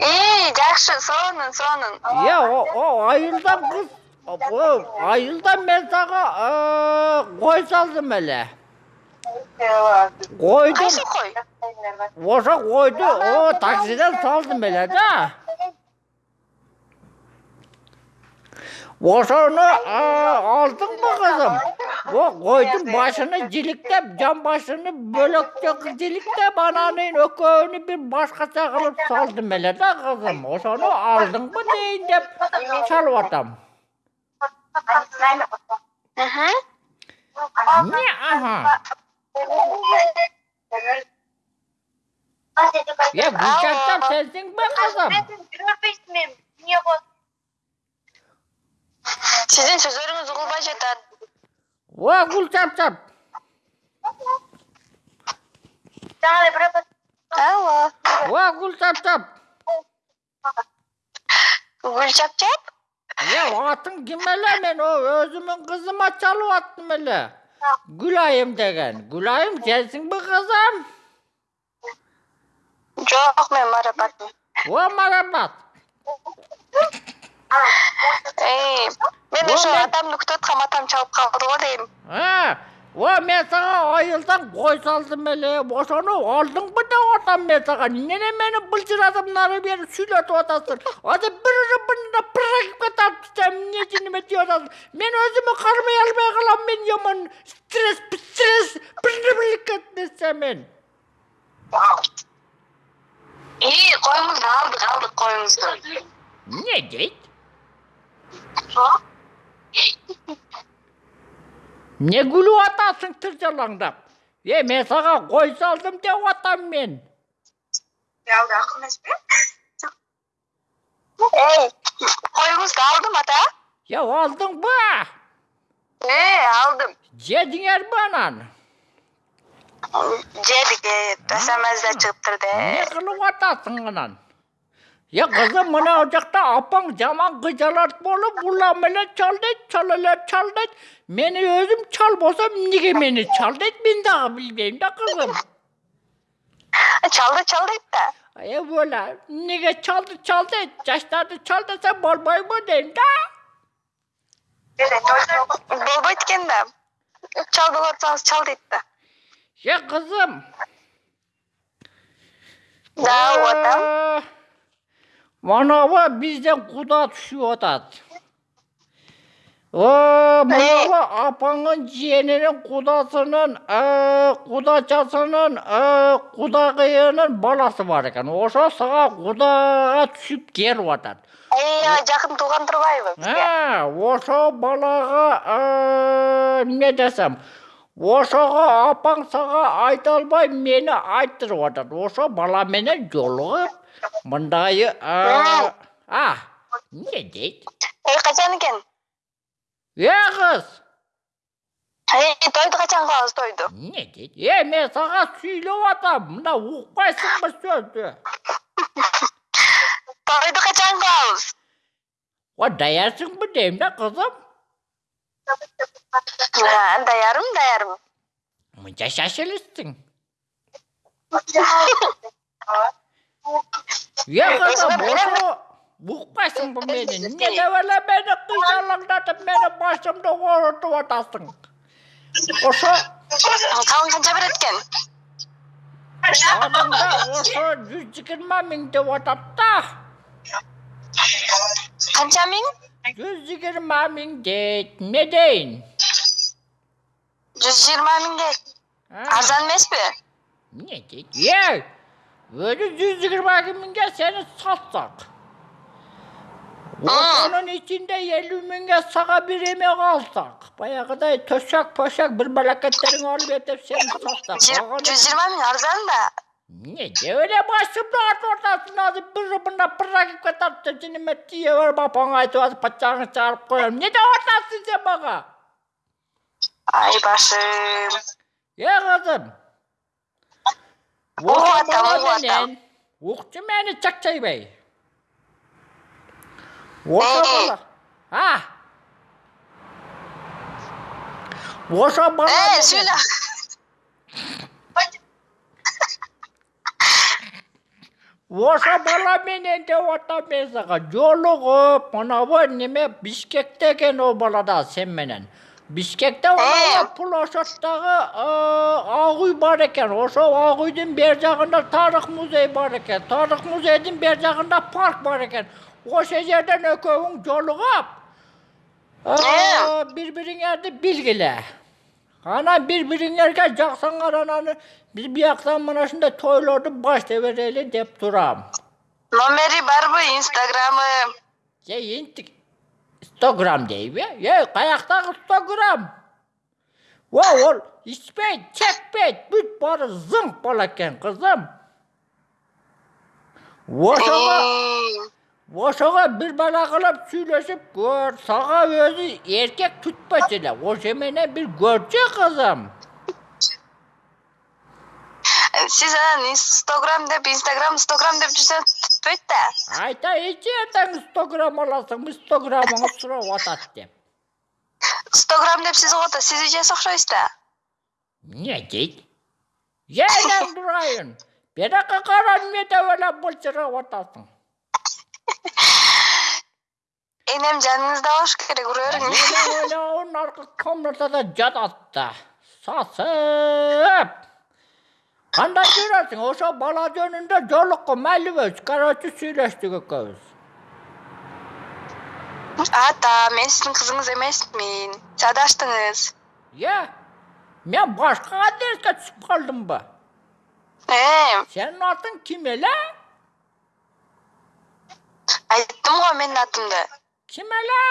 ии жакшы сонун сонун о айылдан кыз айылдан мен сага кой салдым эле. Койду. кайсы кой Ошо койду таксиден салдым эле да. Ошону алдыңбы кызым? О койдун башыны жиликтеп, жан башыны бөлөктөк жиликтеп, анан экөөнү бир башкача кылып салдым эле да кызым. Ошону алдыңбы дейин деп чалып атам. Не аха? Е, Гүлчатчап сенсиңби кызым? Көрбөйсүң эмне болот? сиздин сөзүңүз угулбай жатат О, Гүлчатчап. Жаңа эле бирөө алло О, Гүлчатчап. гүл чапчап Е, атың ким эле? Мен о өзүмүн кызыма чалып аттым эле. Гүлайым деген. Гүлайым сенсиңби кызым? жок мен марапатмын О, марапат. Мен ошо атамды күтүп аткам атам чалып калды го дейм Э, о мен сага айылдан кой салдым эле. Ошону алдыңбы деп атам мен сага. Эмне мени былжыратып нары бери сүйлөтүп атасың? Азыр бир рыбында практика тартсам эмне жиниме тип атасың? Мен өзүмө кармай албай калам. Мен жаман стресс, стресс, нерсе мен. ии коюңузду алдык алдык коюңузду Эмне дейт? Не күлүп атасың тыржалаңдап? Е, мен сага кой салдым деп атам мен. Алды акыл эмеспи? эй коюңузду алдым ата алдыңбы? э алдым Жедиңерби анан? жедик смсде чыгыптыр Не да кылып атасың анан? Я кызым мына жакта апаң жаман кыжалат болуп улам эле чал дейт, чал эле чал дейт. Мени өзүм чал болсом эмнеге мени чал дейт мен дагы билбейм да кызым. чалды чал дейт да Е бола, эмнеге чалды чал дейт? Жаштарды чал десе болбойбу дейм да. болбойт экен да чал боло атсаңыз чал дейт да Е кызым. да атам Э, Манабы бизден куда түшүп атат. О, манабы апаңын жиенинин кудасынын, э, кудачасынын, э, кудагыйынын баласы бар экен. Ошо сага кудага түшүп келип атат. жакын тууган турбайбы бизге Э, ошо балага э, эмне десем, ошого апаң сага айта албай мени айттырып атат. Ошо бала менен жолугуп мындайы э, а, эмне дейт? эй качан экен Э, кыз, эй тойду качан кылабыз тойду эмне дейт? Э, мен сага сүйлөп атам, мына укпайсыңбы сөздү? тойду качан кылабыз О, даярсыңбы дейм да, кызым? Ha, daярым daярым Мынча шашылыстың. Укпайсыңбы мени? Эмне деп эле мени кыйшалаңдатып, мени башымды оорутуп атасың? Ошо калың канча берет экен адамда ошо жүз жыйырма миң деп атат да. канча миң Жүз жыйырма миң дейт. Эмне дейин? жүз жыйырма миңге арзан эмеспи Эмне дейт? Е, өзү жүз жыйырма миңге сени сатсак. Ошонун ичинде элүү миңге сага бир эме калсак, баягыдай төшөк пөшөк бир алып этип сени сатсак. жүз жыйырма миң арзан да Не деп эле башымды атып атасың азыр бир мында практика тартып жиниме тие берип апаңа айтып атып пачагыңды чыгарып коем. Эмне деп атасың сен мага? ай башым Е кызым. Атам, атам. менен укчу мени чакчайбай. Ошо бала. А. Ошо бала. э сүйлө ошо бала менен деп атам мен сага жолугуп монабу неме бишкекте экен ол бала да сен менен бишкекте монабу площадьтагы ак үй бар экен. Ошол ак үйдүн бер жагында тарых музей бар экен. Тарых музейдин бер жагында парк бар экен. Ошол жерден экөөүң жолугуп бири бириңерди билгиле. Анан бири бириңерге жаксаңар анан биз бияктан мына ушундай тойлорду баштай берели деп турам. Номери барбы инстаграмы? Же интик стограмм дейби эй каяктагы стограмм о ол ичпейт чекпейт бүт баары зыңк бала экен кызым. Ошого ошого бир бала кылып сүйлөшүп көр сага өзү эркек түтпөчү эле ошо менен бир көрчү кызым. Сиз анан инстаграм деп инстаграм инстаграм деп жүрсөңүз түтпөйт да айтайынчы эртең стограмм аласың стограммыңыз сурап атат деп инстаграм деп сиз угуп атат сиз эжеси окшойсуз да эмне дейт ээнең турайын берака кара эмне деп эле былчырап атасың энем жаныңызда болуш керек ура бериң менин ойлогум аркы комнатада жатат да сасып кандай жүрөсүң ошо бала жөнүндө жолуккум майлыбыз короче сүйлөштүк экөөбүз. Ата мен сиздин кызыңыз эмесмин сиз адаштыңыз э мен башка адреске түшүп калдымбы? Э? Сенин атың ким эле? Айттым го менин атымды. Ким эле?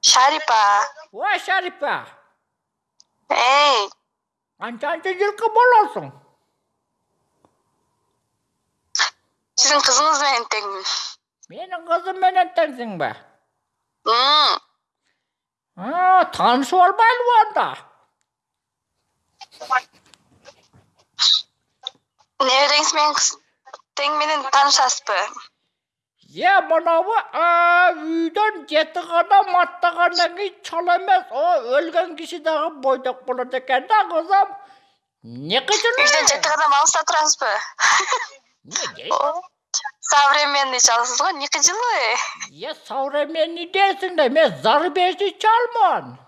Шарипа. Ой шарипа. Эй канчанчы жылкы болосуң. Сиздин кызыңыз менен теңмин менин кызым менен теңсиңби таанышып албайлыбы анда. Небереңиз менен тең менен таанышасызбы е мынабу үйдөн жети кадам аттагандан кийин чала эмес. О өлгөн киши дагы бойдок болот экен да кызым. Эмне үйдөн кыйчылуу жети кадам алыста турасызбы эмне современный чаласыз го не кыйчылуу е современный дейсиң да мен зарубежный чалмын.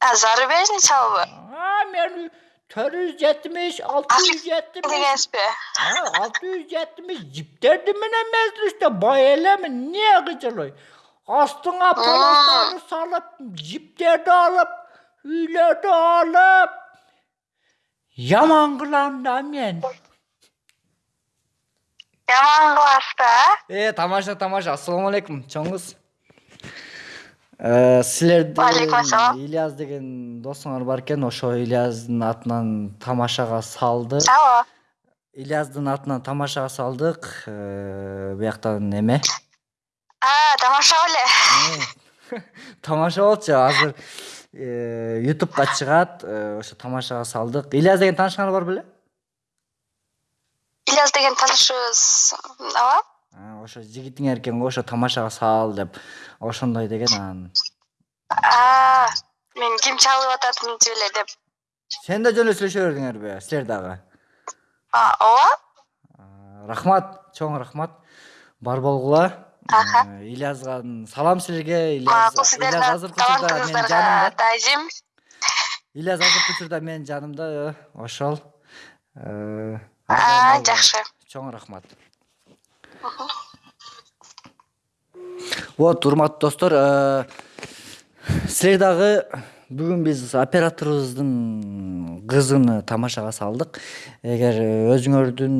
А зарубежный чалбы? А мен төрт жүз жетимиш алты жүз жетимиш. Дегенсизби алты жүз жетимиш жиптерди менен мезгилиште бай элемин эмне кыйчылуу астыңа полостарды салып жиптерди алып үйлөрдү алып. Яман кылам да мен жаман кыласыз да э тамаша тамаша. Ассалому алейкум чоңуз Э, силердин Валейкум ассалам. ильяс деген досуңар бар экен ошо ильяздын атынан тамашага салдык алло ильяздын атынан тамашага салдык. Э, бияктан эме тамаша беле тамаша болчу. Азыр э, ютубка чыгат Э, ошо тамашага салдык. Ильяс деген таанышыңар бар беле? Ильяс деген таанышыбыз ооба ошо жигитиңер экен го ошо тамашага сал деп ошондой деген анан мен ким чалып ататынчы эле деп. Сен да жөн эле сүйлөшө бердиңерби силер дагы. Ооба? Рахмат чоң рахмат. Бар болгула. Ильязга салам силерге. Макул ильяс азыркы учурда менин жанымда. таазим ильяс азыркы учурда менин жанымда э, ошол Э, жакшы. Чоң рахмат вот урматтуу достор э, силер дагы бүгүн биз операторубуздун кызын тамашага салдык. Эгер өзүңөрдүн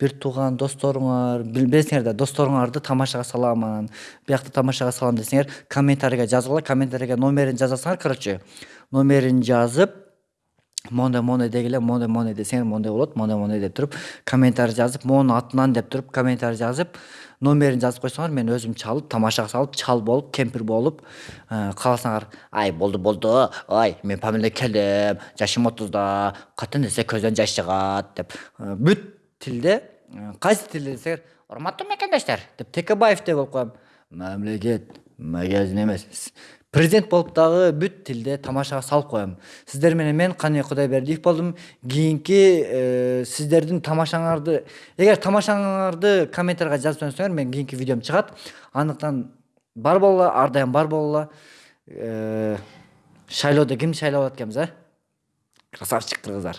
бир тууган досторуңар билбесеңер да досторуңарды тамашага салам анан биякта тамашага салам десеңер комментарийге жазгыла комментарийге номерин жазасыңар короче. Номерин жазып мондай мондай дегиле мондай мондай десеңер мондай болот мондай мондай деп туруп комментарий жазып монун атынан деп туруп комментарий жазып номерин жазып койсоңор мен өзүм чалып тамашага салып чал болуп кемпир болуп э, кааласаңар ай болду болду ай мен памеле келдим жашым отузда катен десе көздөн жаш чыгат деп. Э, бүт тилде э, кайсы тилде десеңер урматтуу мекендештер деп текебаев деп болуп коем. Мамлекет магазин эмес президент болуп дагы бүт тилде тамашага салып коем. Сиздер менен мен кане кудайбердиев болдум. Кийинки э, сиздердин тамашаңарды эгер тамашаңарды комментарийга жазып жиберсеңер менин кийинки видеом чыгат. Андыктан бар болула ар дайым бар болула Э, шайлоодо кимди шайлап атат экенбиз а? Красавчик кыргыздар